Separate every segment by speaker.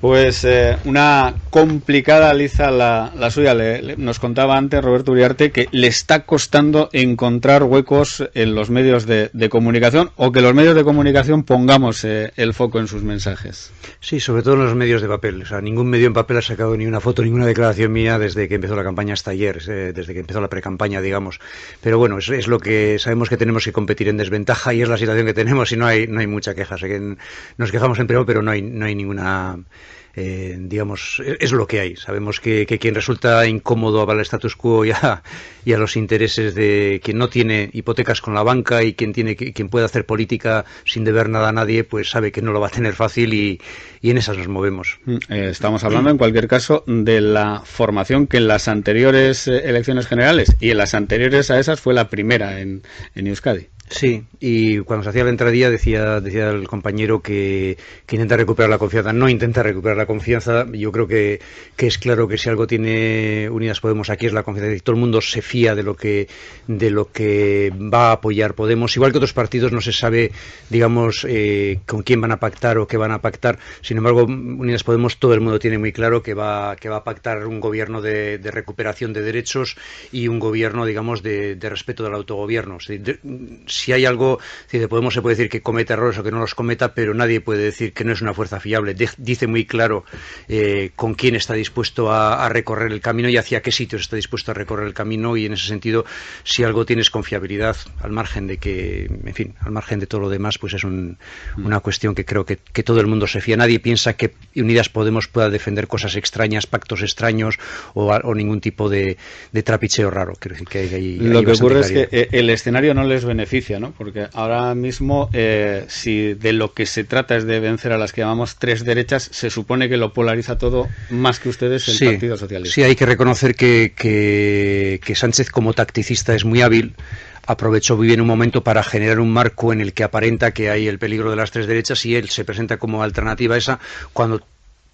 Speaker 1: Pues eh, una complicada liza la, suya. nos contaba antes Roberto Uriarte que le está costando encontrar huecos en los medios de, comunicación o que los medios de comunicación pongamos eh, el foco en sus mensajes.
Speaker 2: Sí, sobre todo en los medios de papel. O sea, ningún medio en papel ha sacado ni una foto, ninguna declaración mía desde que empezó la campaña hasta ayer, eh, desde que empezó la precampaña, digamos. Pero bueno, es, lo que sabemos que tenemos que competir en desventaja y es la situación que tenemos y no hay, no hay mucha queja. Sé que nos quejamos en privado, pero no no hay ninguna eh, digamos, es lo que hay. Sabemos que, quien resulta incómodo al status quo y a, y a, los intereses de quien no tiene hipotecas con la banca y quien, tiene, quien puede hacer política sin deber nada a nadie, pues sabe que no lo va a tener fácil y, y en esas nos movemos.
Speaker 1: Mm, eh, estamos hablando, en cualquier caso, de la formación que en las anteriores eh, elecciones generales y en las anteriores a esas fue la primera en, en Euskadi.
Speaker 2: Sí, y cuando se hacía la entradilla decía, decía el compañero que, intenta recuperar la confianza. No intenta recuperar la confianza. Yo creo que, es claro que si algo tiene Unidas Podemos aquí es la confianza. Y todo el mundo se fía de lo que de lo que va a apoyar Podemos. Igual que otros partidos no se sabe, digamos, eh, con quién van a pactar o qué van a pactar. Sin embargo, Unidas Podemos todo el mundo tiene muy claro que va, que va a pactar un gobierno de, recuperación de derechos y un gobierno, digamos, de, respeto del autogobierno si hay algo, si de Podemos se puede decir que cometa errores o que no los cometa, pero nadie puede decir que no es una fuerza fiable. dice muy claro eh, con quién está dispuesto a, recorrer el camino y hacia qué sitios está dispuesto a recorrer el camino y en ese sentido, si algo tienes confiabilidad, al margen de que, en fin, al margen de todo lo demás, pues es mm. una cuestión que creo que, todo el mundo se fía. Nadie piensa que Unidas Podemos pueda defender cosas extrañas, pactos extraños o, ningún tipo de, trapicheo raro.
Speaker 1: decir que lo que ocurre es que eh, el escenario no les beneficia porque ahora mismo, eh, si de lo que se trata es de vencer a las que llamamos tres derechas, se supone que lo polariza todo más que ustedes el Partido Socialista.
Speaker 2: Sí, hay que reconocer que, que, Sánchez como tacticista es muy hábil aprovechó muy bien un momento para generar un marco en el que aparenta que hay el peligro de las tres derechas y él se presenta como alternativa a esa cuando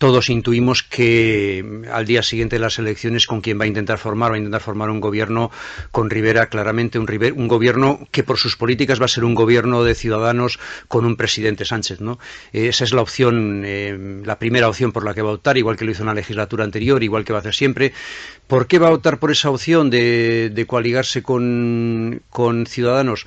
Speaker 2: todos intuimos que al día siguiente de las elecciones con quien va a intentar formar, va a intentar formar un gobierno con Rivera, claramente un, gobierno que por sus políticas va a ser un gobierno de ciudadanos con un presidente Sánchez. ¿no? Esa es la opción, eh, la primera opción por la que va a optar, igual que lo hizo en la legislatura anterior, igual que va a hacer siempre. ¿Por qué va a optar por esa opción de, de coaligarse con, con Ciudadanos?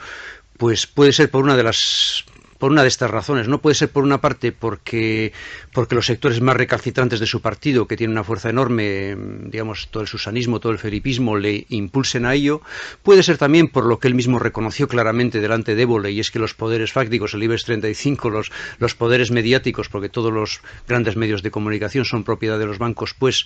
Speaker 2: Pues puede ser por una de las por una de estas razones. No puede ser por una parte porque, porque los sectores más recalcitrantes de su partido, que tienen una fuerza enorme, digamos, todo el susanismo, todo el felipismo, le impulsen a ello. Puede ser también por lo que él mismo reconoció claramente delante de Évole, y es que los poderes fácticos, el IBEX 35, los, los poderes mediáticos, porque todos los grandes medios de comunicación son propiedad de los bancos, pues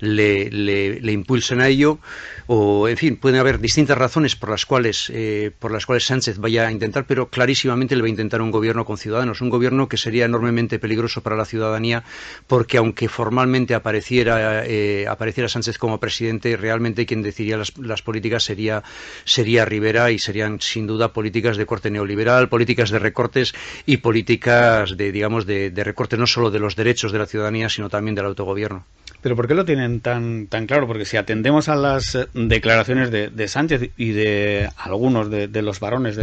Speaker 2: le, le, impulsen a ello, o en fin, pueden haber distintas razones por las cuales eh, por las cuales Sánchez vaya a intentar, pero clarísimamente le va a intentar un gobierno con ciudadanos, un gobierno que sería enormemente peligroso para la ciudadanía, porque aunque formalmente apareciera eh, apareciera Sánchez como presidente, realmente quien decidiría las, políticas sería sería Rivera y serían sin duda políticas de corte neoliberal, políticas de recortes y políticas de digamos de, de recorte no solo de los derechos de la ciudadanía, sino también del autogobierno.
Speaker 1: Pero ¿por qué lo tienen tan, tan claro? Porque si atendemos a las eh, declaraciones de, Sánchez y de algunos de, los varones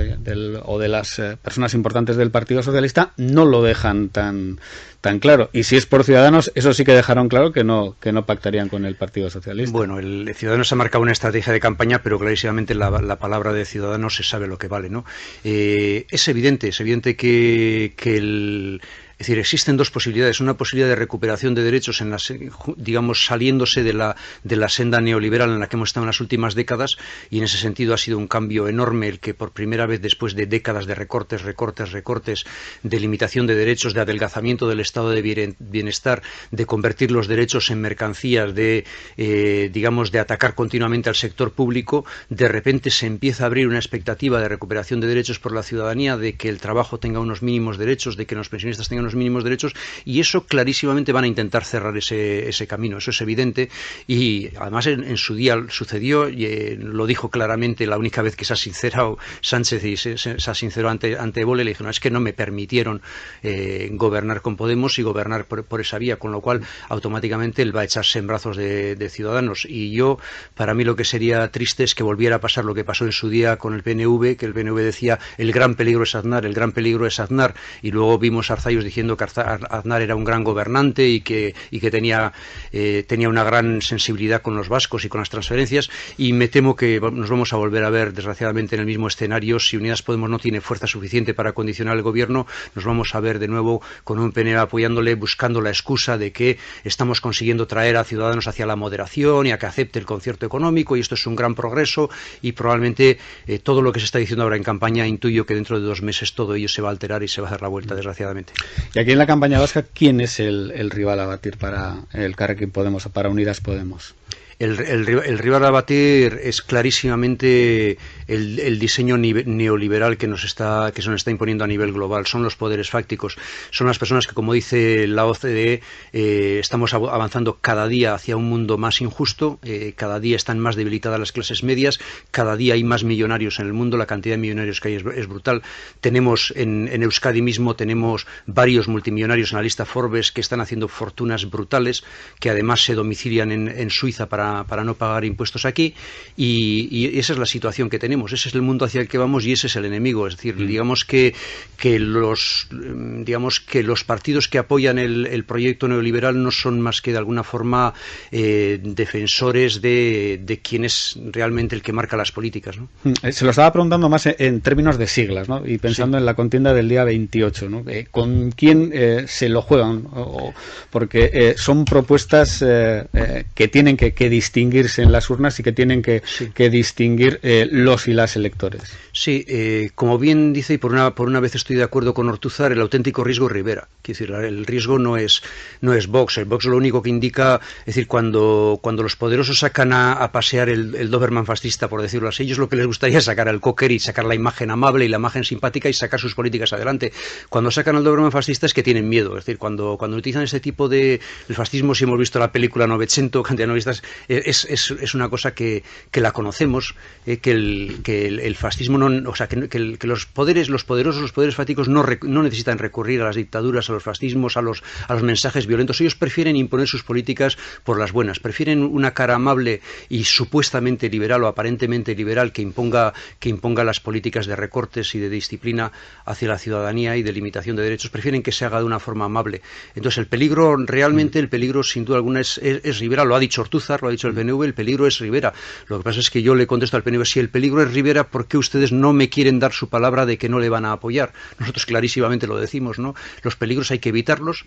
Speaker 1: o de las eh, personas importantes del Partido Socialista, no lo dejan tan, tan claro. Y si es por Ciudadanos, eso sí que dejaron claro que no, que no pactarían con el Partido Socialista.
Speaker 2: Bueno, el Ciudadanos ha marcado una estrategia de campaña, pero clarísimamente la, palabra de Ciudadanos se sabe lo que vale, ¿no? Eh, es evidente, es evidente que, que el es decir, existen dos posibilidades. Una posibilidad de recuperación de derechos, en las, digamos, saliéndose de la, de la senda neoliberal en la que hemos estado en las últimas décadas, y en ese sentido ha sido un cambio enorme el que por primera vez después de décadas de recortes, recortes, recortes, de limitación de derechos, de adelgazamiento del estado de bienestar, de convertir los derechos en mercancías, de, eh, digamos, de atacar continuamente al sector público, de repente se empieza a abrir una expectativa de recuperación de derechos por la ciudadanía, de que el trabajo tenga unos mínimos derechos, de que los pensionistas tengan los mínimos derechos y eso clarísimamente van a intentar cerrar ese, ese camino, eso es evidente. Y además en, su día sucedió, y, eh, lo dijo claramente la única vez que se ha sincerado Sánchez y se, ha sincerado ante, ante le dijo, no, es que no me permitieron eh, gobernar con Podemos y gobernar por, esa vía, con lo cual automáticamente él va a echarse en brazos de, Ciudadanos. Y yo, para mí lo que sería triste es que volviera a pasar lo que pasó en su día con el PNV, que el PNV decía el gran peligro es Aznar, el gran peligro es Aznar y luego vimos a Arzayos diciendo diciendo que Aznar era un gran gobernante y que, y que tenía, eh, tenía una gran sensibilidad con los vascos y con las transferencias. Y me temo que nos vamos a volver a ver desgraciadamente en el mismo escenario. Si Unidas Podemos no tiene fuerza suficiente para condicionar el gobierno nos vamos a ver de nuevo con un PNV apoyándole buscando la excusa de que estamos consiguiendo traer a ciudadanos hacia la moderación y a que acepte el concierto económico y esto es un gran progreso. Y probablemente eh, todo lo que se está diciendo ahora en campaña intuyo que dentro de dos meses todo ello se va a alterar y se va a dar la vuelta desgraciadamente.
Speaker 1: Y aquí en la campaña vasca, ¿quién es el, rival a batir para el Carrequín Podemos o para Unidas Podemos?
Speaker 2: El, el, rival a batir es clarísimamente el, diseño neoliberal que nos está que se nos está imponiendo a nivel global. Son los poderes fácticos, son las personas que, como dice la OCDE, eh, estamos avanzando cada día hacia un mundo más injusto. Eh, cada día están más debilitadas las clases medias. Cada día hay más millonarios en el mundo. La cantidad de millonarios que hay es, brutal. Tenemos en, en, Euskadi mismo tenemos varios multimillonarios en la lista Forbes que están haciendo fortunas brutales, que además se domicilian en, en Suiza para para, no pagar impuestos aquí y, esa es la situación que tenemos, ese es el mundo hacia el que vamos y ese es el enemigo. Es decir, mm. digamos que, que, los, digamos que los partidos que apoyan el, proyecto neoliberal no son más que de alguna forma eh, defensores de, de quién es realmente el que marca las políticas. ¿no?
Speaker 1: Mm, eh, se lo estaba preguntando más en, términos de siglas ¿no? y pensando en la contienda del día 28. ¿no? Eh, ¿Con quién se lo juegan? porque son propuestas que tienen que, que distinguirse en las urnas y que tienen que, distinguir eh, los y las electores.
Speaker 2: Sí, eh, como bien dice, y por una, por una vez estoy de acuerdo con Ortuzar, el auténtico riesgo es Rivera. Quiero decir, el riesgo no es, no es Vox. El Vox lo único que indica, es decir, cuando, cuando los poderosos sacan a, pasear el, Doberman fascista, por decirlo así, ellos lo que les gustaría es sacar al cocker y sacar la imagen amable y la imagen simpática y sacar sus políticas adelante. Cuando sacan al Doberman fascista es que tienen miedo. Es decir, cuando, cuando utilizan ese tipo de el fascismo, si hemos visto la película Novecento, cantidad de novistas, eh, es, es, es, una cosa que, que la conocemos, eh, que, el, que el, fascismo no, o sea, que, que, los poderes, los poderosos, los poderes fáticos no, no necesitan recurrir a las dictaduras, a los fascismos, a los, a los mensajes violentos. Ellos prefieren imponer sus políticas por las buenas, prefieren una cara amable y supuestamente liberal o aparentemente liberal que imponga, que imponga las políticas de recortes y de disciplina hacia la ciudadanía y de limitación de derechos, prefieren que se haga de una forma amable. Entonces el peligro, realmente el peligro sin duda alguna es, es, es liberal, lo ha dicho Ortúzar, lo ha dicho el PNV, el peligro es Rivera. Lo que pasa es que yo le contesto al PNV, si el peligro es Rivera, ¿por qué ustedes no me quieren dar su palabra de que no le van a apoyar? Nosotros clarísimamente lo decimos, ¿no? Los peligros hay que evitarlos.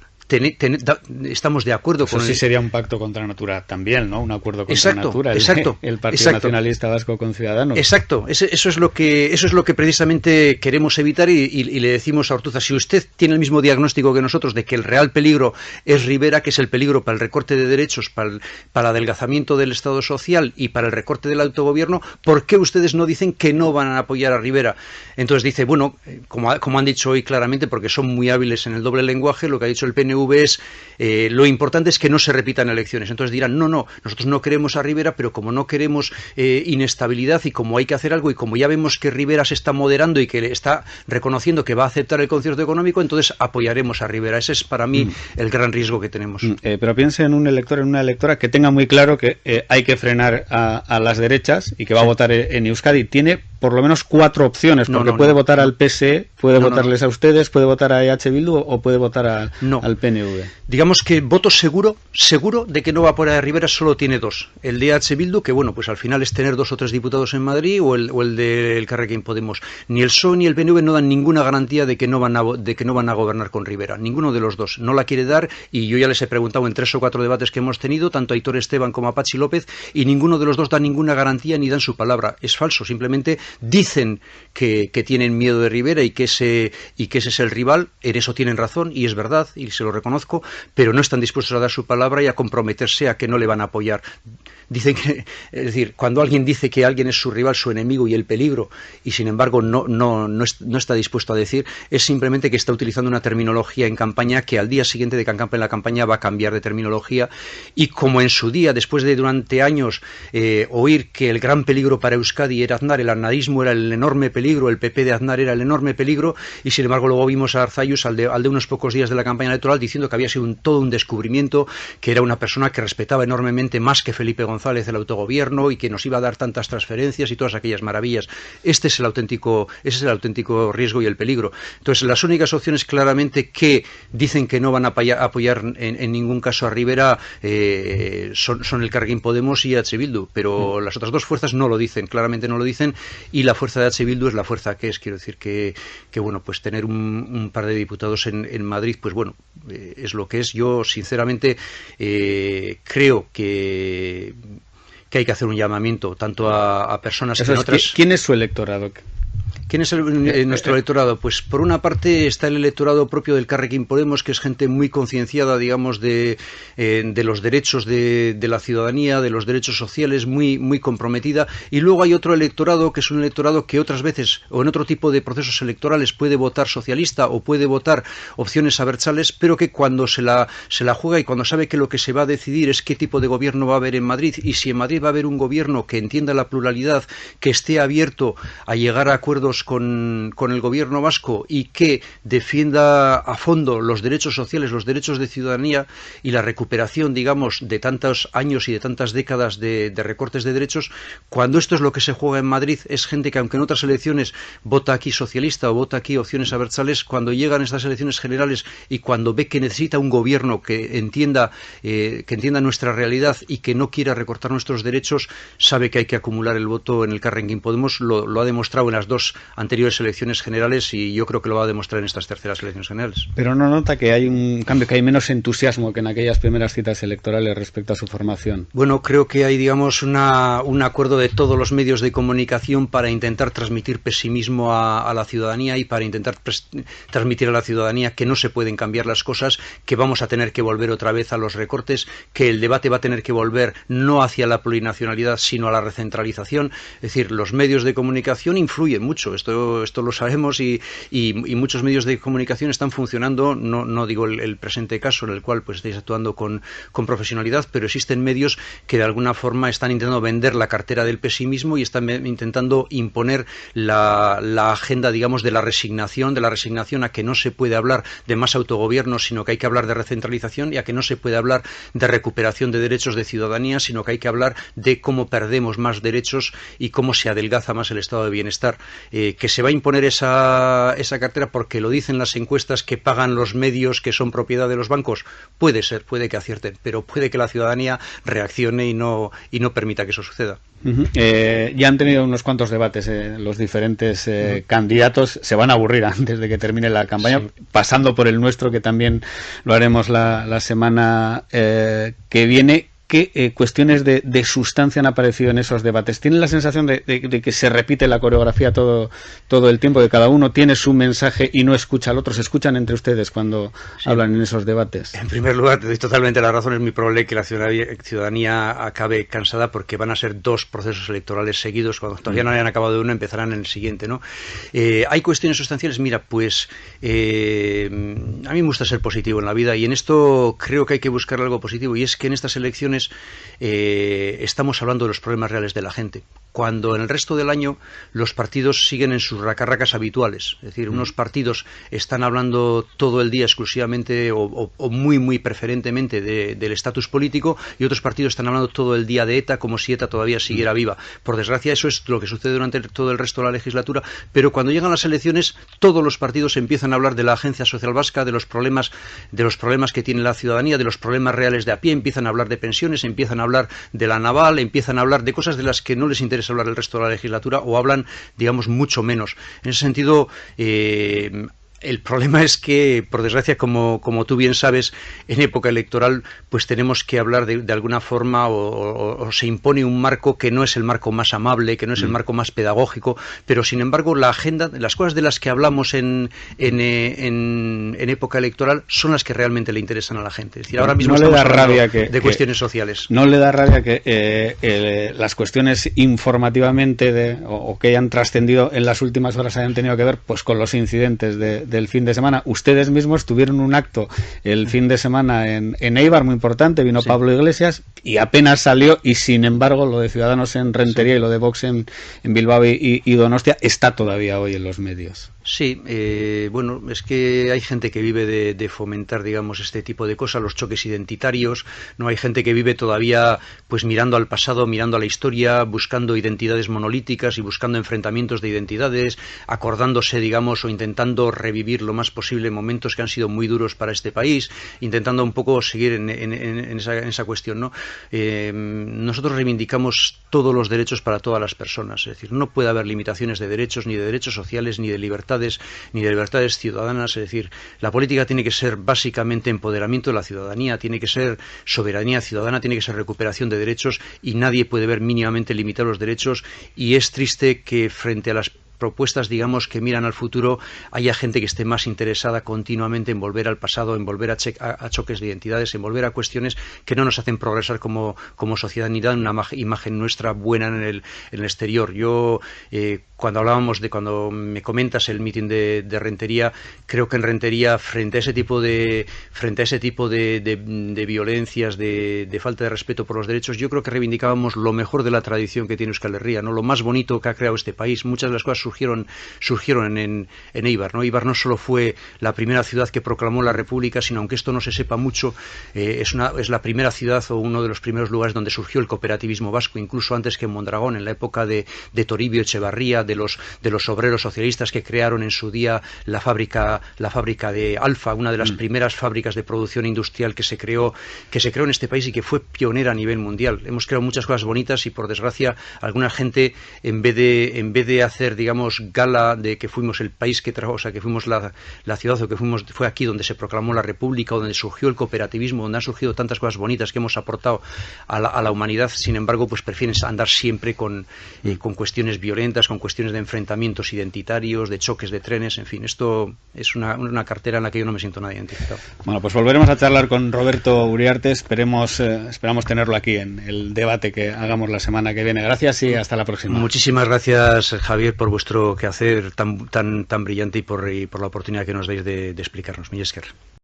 Speaker 2: estamos de acuerdo
Speaker 1: Eso
Speaker 2: con
Speaker 1: sí sería un pacto contra Natura también, ¿no? Un acuerdo contra
Speaker 2: exacto,
Speaker 1: Natura.
Speaker 2: El, exacto.
Speaker 1: El Partido Nacionalista Vasco con Ciudadanos.
Speaker 2: Exacto. eso es lo que eso es lo que precisamente queremos evitar y, le decimos a Ortuza, si usted tiene el mismo diagnóstico que nosotros de que el real peligro es Rivera, que es el peligro para el recorte de derechos, para el, para el adelgazamiento del Estado social y para el recorte del autogobierno, ¿por qué ustedes no dicen que no van a apoyar a Rivera? Entonces dice, bueno, eh, como, como han dicho hoy claramente, porque son muy hábiles en el doble lenguaje, lo que ha dicho el PNV es, eh, lo importante es que no se repitan elecciones. Entonces dirán, no, no, nosotros no queremos a Rivera, pero como no queremos eh, inestabilidad y como hay que hacer algo y como ya vemos que Rivera se está moderando y que está reconociendo que va a aceptar el concierto económico, entonces apoyaremos a Rivera. Ese es para mí mm. el gran riesgo que tenemos. Mm,
Speaker 1: pero piense en un elector, en una electora que tenga muy claro que hay que frenar a, las derechas y que va a votar en Euskadi, tiene por lo menos cuatro opciones, porque puede votar al PSE, puede votarles a ustedes, puede votar a EH Bildu o puede votar al PNV.
Speaker 2: Digamos que voto seguro, seguro de que no va por a Rivera solo tiene dos. El de EH Bildu, que bueno, pues al final es tener dos o tres diputados en Madrid, o el, o el del Carrequín Podemos. Ni el PSOE ni el PNV no dan ninguna garantía de que no van a, de que no van a gobernar con Rivera. Ninguno de los dos. No la quiere dar y yo ya les he preguntado en tres o cuatro debates que hemos tenido, tanto a Aitor Esteban como a Pachi López, y ninguno de los dos da ninguna garantía ni dan su palabra. Es falso, simplemente dicen que, tienen miedo de Rivera y que, ese, y que ese es el rival, en eso tienen razón y es verdad y se lo reconozco, pero no están dispuestos a dar su palabra y a comprometerse a que no le van a apoyar. Dicen que, es decir, cuando alguien dice que alguien es su rival, su enemigo y el peligro, y sin embargo no, no, no, está dispuesto a decir, es simplemente que está utilizando una terminología en campaña que al día siguiente de que en la campaña va a cambiar de terminología y como en su día, después de durante años eh, oír que el gran peligro para Euskadi era Aznar, el aznarismo era el enorme peligro, el PP de Aznar era el enorme peligro, y sin embargo luego vimos a Arzayus al de, al de unos pocos días de la campaña electoral diciendo que había sido todo un descubrimiento, que era una persona que respetaba enormemente más que Felipe González el autogobierno y que nos iba a dar tantas transferencias y todas aquellas maravillas. Este es el auténtico, ese es el auténtico riesgo y el peligro. Entonces, las únicas opciones claramente que dicen que no van a apoyar, en, ningún caso a Rivera eh, son, el Carguín Podemos y H. Bildu, pero mm. las otras dos fuerzas no lo dicen, claramente no lo dicen, y la fuerza de H. Bildu es la fuerza que es. Quiero decir que, que bueno, pues tener un, par de diputados en, en Madrid, pues bueno, eh, es lo que es. Yo, sinceramente, eh, creo que que hay que hacer un llamamiento tanto a, personas que otras...
Speaker 1: ¿Quién es su electorado?
Speaker 2: ¿Quién es eh, nuestro electorado? Pues por una parte está el electorado propio del Carrequín Podemos, que es gente muy concienciada, digamos, de, eh, de los derechos de, la ciudadanía, de los derechos sociales, muy, muy comprometida. Y luego hay otro electorado, que es un electorado que otras veces, o en otro tipo de procesos electorales, puede votar socialista o puede votar opciones abertzales, pero que cuando se la, se la juega y cuando sabe que lo que se va a decidir es qué tipo de gobierno va a haber en Madrid, y si en Madrid va a haber un gobierno que entienda la pluralidad, que esté abierto a llegar a acuerdos con, el gobierno vasco y que defienda a fondo los derechos sociales, los derechos de ciudadanía y la recuperación, digamos, de tantos años y de tantas décadas de, recortes de derechos, cuando esto es lo que se juega en Madrid, es gente que aunque en otras elecciones vota aquí socialista o vota aquí opciones abertzales, cuando llegan estas elecciones generales y cuando ve que necesita un gobierno que entienda, eh, que entienda nuestra realidad y que no quiera recortar nuestros derechos, sabe que hay que acumular el voto en el Carrenguín Podemos, lo, lo ha demostrado en las dos anteriores elecciones generales y yo creo que lo va a demostrar en estas terceras elecciones generales.
Speaker 1: Pero no nota que hay un cambio, que hay menos entusiasmo que en aquellas primeras citas electorales respecto a su formación.
Speaker 2: Bueno, creo que hay, digamos, una, un acuerdo de todos los medios de comunicación para intentar transmitir pesimismo a, la ciudadanía y para intentar transmitir a la ciudadanía que no se pueden cambiar las cosas, que vamos a tener que volver otra vez a los recortes, que el debate va a tener que volver no hacia la plurinacionalidad, sino a la recentralización. Es decir, los medios de comunicación influyen mucho esto, esto lo sabemos y, y, muchos medios de comunicación están funcionando, no, no digo el, presente caso en el cual pues estáis actuando con, con, profesionalidad, pero existen medios que de alguna forma están intentando vender la cartera del pesimismo y están intentando imponer la, la agenda, digamos, de la resignación, de la resignación a que no se puede hablar de más autogobierno, sino que hay que hablar de recentralización y a que no se puede hablar de recuperación de derechos de ciudadanía, sino que hay que hablar de cómo perdemos más derechos y cómo se adelgaza más el estado de bienestar. Que se va a imponer esa, esa cartera porque lo dicen las encuestas que pagan los medios que son propiedad de los bancos, puede ser, puede que acierten, pero puede que la ciudadanía reaccione y no, y no permita que eso suceda.
Speaker 1: Eh, ya han tenido unos cuantos debates eh, los diferentes eh, candidatos. Se van a aburrir antes de que termine la campaña, pasando por el nuestro, que también lo haremos la, la semana que viene qué eh, cuestiones de, sustancia han aparecido en esos debates. ¿Tienen la sensación de, que se repite la coreografía todo, todo el tiempo, que cada uno tiene su mensaje y no escucha al otro? ¿Se escuchan entre ustedes cuando hablan en esos debates?
Speaker 2: En primer lugar, te doy totalmente la razón. Es muy probable que la ciudadanía, acabe cansada porque van a ser dos procesos electorales seguidos. Cuando todavía no hayan acabado uno, empezarán en el siguiente. ¿no? Eh, ¿Hay cuestiones sustanciales? Mira, pues eh, a mí me gusta ser positivo en la vida y en esto creo que hay que buscar algo positivo y es que en estas elecciones eh, estamos hablando de los problemas reales de la gente cuando en el resto del año los partidos siguen en sus racarracas habituales. Es decir, unos mm. partidos están hablando todo el día exclusivamente o, muy, muy preferentemente del estatus político y otros partidos están hablando todo el día de ETA como si ETA todavía siguiera mm. viva. Por desgracia, eso es lo que sucede durante todo el resto de la legislatura, pero cuando llegan las elecciones, todos los partidos empiezan a hablar de la Agencia Social Vasca, de los problemas, de los problemas que tiene la ciudadanía, de los problemas reales de a pie, empiezan a hablar de pensiones, empiezan a hablar de la naval, empiezan a hablar de cosas de las que no les interesa hablar el resto de la legislatura o hablan, digamos, mucho menos. En ese sentido, eh, el problema es que, por desgracia, como, como tú bien sabes, en época electoral, pues tenemos que hablar de, alguna forma o, se impone un marco que no es el marco más amable, que no es el mm. marco más pedagógico, pero sin embargo la agenda, las cosas de las que hablamos en, en, en, época electoral son las que realmente le interesan a la gente. Es decir, ahora mismo
Speaker 1: estamos rabia
Speaker 2: de cuestiones sociales.
Speaker 1: No le da rabia que eh, las cuestiones informativamente de, o, que hayan trascendido en las últimas horas hayan tenido que ver pues con los incidentes de del fin de semana. Ustedes mismos tuvieron un acto el fin de semana en, en Eibar muy importante, vino Pablo Iglesias y apenas salió y sin embargo lo de Ciudadanos en Rentería y lo de Vox en, Bilbao y, y Donostia está todavía hoy en los medios.
Speaker 2: Sí, eh, bueno, es que hay gente que vive de, fomentar, digamos, este tipo de cosas, los choques identitarios, no hay gente que vive todavía, pues mirando al pasado, mirando a la historia, buscando identidades monolíticas y buscando enfrentamientos de identidades, acordándose, digamos, o intentando revivir lo más posible momentos que han sido muy duros para este país, intentando un poco seguir en, esa, cuestión, ¿no? Eh, nosotros reivindicamos todos los derechos para todas las personas, es decir, no puede haber limitaciones de derechos, ni de derechos sociales, ni de libertad ni de libertades ciudadanas. Es decir, la política tiene que ser básicamente empoderamiento de la ciudadanía, tiene que ser soberanía ciudadana, tiene que ser recuperación de derechos y nadie puede ver mínimamente limitar los derechos. Y es triste que frente a las propuestas, digamos, que miran al futuro, haya gente que esté más interesada continuamente en volver al pasado, en volver a, choques de identidades, en volver a cuestiones que no nos hacen progresar como, como sociedad ni dan una imagen nuestra buena en el, en el exterior. Yo eh, cuando hablábamos de cuando me comentas el mitin de, Rentería, creo que en Rentería frente a ese tipo de frente a ese tipo de, violencias, de, falta de respeto por los derechos, yo creo que reivindicábamos lo mejor de la tradición que tiene Euskal Herria, ¿no? lo más bonito que ha creado este país. Muchas de las cosas surgieron surgieron en, en Eibar, ¿no? Eibar no solo fue la primera ciudad que proclamó la República, sino aunque esto no se sepa mucho, eh, es una es la primera ciudad o uno de los primeros lugares donde surgió el cooperativismo vasco, incluso antes que en Mondragón, en la época de, de Toribio Echevarría, de los, de los obreros socialistas que crearon en su día la fábrica, la fábrica de Alfa, una de las mm. primeras fábricas de producción industrial que se creó, que se creó en este país y que fue pionera a nivel mundial. Hemos creado muchas cosas bonitas y por desgracia alguna gente en vez de, en vez de hacer, digamos, gala de que fuimos el país que trajo, o sea, que fuimos la, la ciudad o que fuimos, fue aquí donde se proclamó la República, donde surgió el cooperativismo, donde han surgido tantas cosas bonitas que hemos aportado a la, a la humanidad, sin embargo, pues prefieren andar siempre con, eh, con cuestiones violentas, con cuestiones de enfrentamientos identitarios, de choques de trenes, en fin, esto es una, una cartera en la que yo no me siento nada identificado.
Speaker 1: Bueno, pues volveremos a charlar con Roberto Uriarte, esperemos, eh, esperamos tenerlo aquí en el debate que hagamos la semana que viene. Gracias y hasta la próxima.
Speaker 2: Muchísimas gracias, Javier, por vuestro quehacer tan, tan, tan brillante y por, por la oportunidad que nos dais de, explicarnos. Esker.